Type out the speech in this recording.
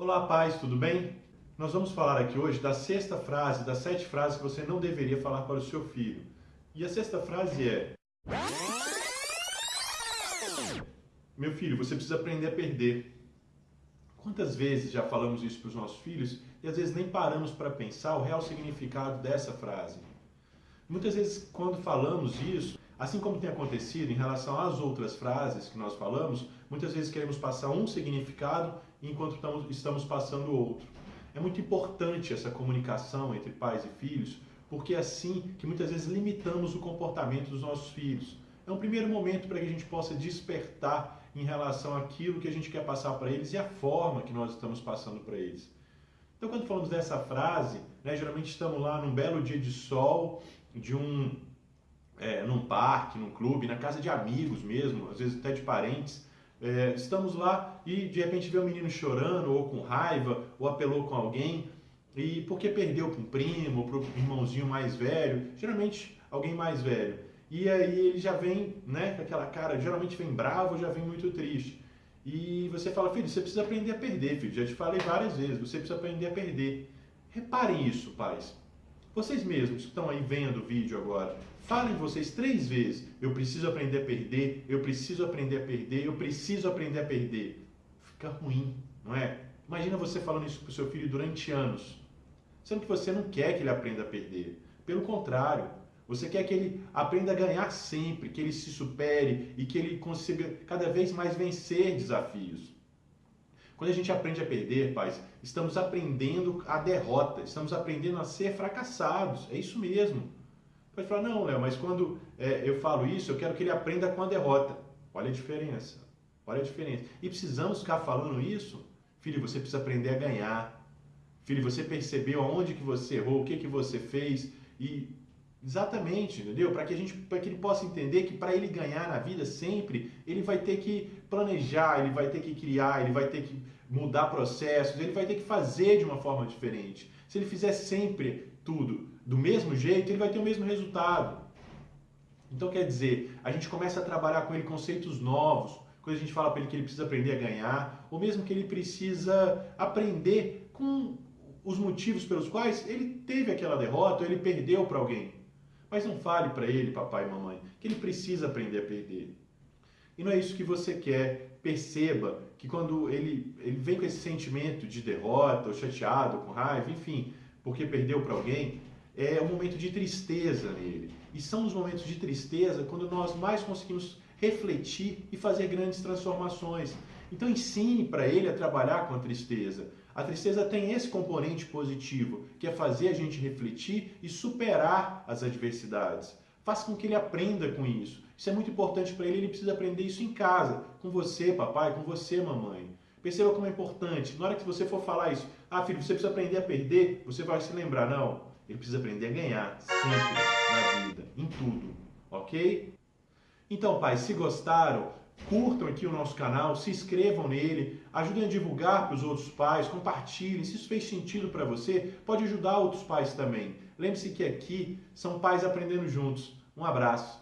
Olá, pais, tudo bem? Nós vamos falar aqui hoje da sexta frase, das sete frases que você não deveria falar para o seu filho. E a sexta frase é: Meu filho, você precisa aprender a perder. Quantas vezes já falamos isso para os nossos filhos e às vezes nem paramos para pensar o real significado dessa frase? Muitas vezes, quando falamos isso, assim como tem acontecido em relação às outras frases que nós falamos, muitas vezes queremos passar um significado enquanto estamos passando outro. É muito importante essa comunicação entre pais e filhos, porque é assim que muitas vezes limitamos o comportamento dos nossos filhos. É um primeiro momento para que a gente possa despertar em relação àquilo que a gente quer passar para eles e a forma que nós estamos passando para eles. Então, quando falamos dessa frase, né, geralmente estamos lá num belo dia de sol, de um, é, num parque, num clube, na casa de amigos mesmo, às vezes até de parentes, é, estamos lá e de repente vê um menino chorando, ou com raiva, ou apelou com alguém, e porque perdeu para um primo, para um irmãozinho mais velho, geralmente alguém mais velho. E aí ele já vem, né, com aquela cara, geralmente vem bravo, já vem muito triste. E você fala, filho, você precisa aprender a perder, filho. Já te falei várias vezes, você precisa aprender a perder. Reparem isso, pais. Vocês mesmos que estão aí vendo o vídeo agora, falem vocês três vezes: eu preciso aprender a perder, eu preciso aprender a perder, eu preciso aprender a perder. Fica ruim, não é? Imagina você falando isso para o seu filho durante anos, sendo que você não quer que ele aprenda a perder. Pelo contrário, você quer que ele aprenda a ganhar sempre, que ele se supere e que ele consiga cada vez mais vencer desafios. Quando a gente aprende a perder, pais, estamos aprendendo a derrota, estamos aprendendo a ser fracassados. É isso mesmo. Pode falar, não, Léo, mas quando é, eu falo isso, eu quero que ele aprenda com a derrota. Olha a diferença. Olha a diferença. E precisamos ficar falando isso? Filho, você precisa aprender a ganhar. Filho, você percebeu aonde que você errou, o que que você fez e Exatamente, entendeu? Para que a gente, para que ele possa entender que para ele ganhar na vida sempre, ele vai ter que planejar, ele vai ter que criar, ele vai ter que mudar processos, ele vai ter que fazer de uma forma diferente. Se ele fizer sempre tudo do mesmo jeito, ele vai ter o mesmo resultado. Então quer dizer, a gente começa a trabalhar com ele conceitos novos, quando a gente fala para ele que ele precisa aprender a ganhar, ou mesmo que ele precisa aprender com os motivos pelos quais ele teve aquela derrota, ou ele perdeu para alguém. Mas não fale para ele, papai e mamãe, que ele precisa aprender a perder. E não é isso que você quer. Perceba que quando ele, ele vem com esse sentimento de derrota, ou chateado, com raiva, enfim, porque perdeu para alguém, é um momento de tristeza nele. E são os momentos de tristeza quando nós mais conseguimos refletir e fazer grandes transformações. Então ensine para ele a trabalhar com a tristeza. A tristeza tem esse componente positivo, que é fazer a gente refletir e superar as adversidades. Faça com que ele aprenda com isso. Isso é muito importante para ele, ele precisa aprender isso em casa, com você, papai, com você, mamãe. Perceba como é importante. Na hora que você for falar isso, ah, filho, você precisa aprender a perder, você vai se lembrar, não. Ele precisa aprender a ganhar, sempre, na vida, em tudo, ok? Então, pai, se gostaram, curtam aqui o nosso canal, se inscrevam nele, ajudem a divulgar para os outros pais, compartilhem. Se isso fez sentido para você, pode ajudar outros pais também. Lembre-se que aqui são pais aprendendo juntos. Um abraço.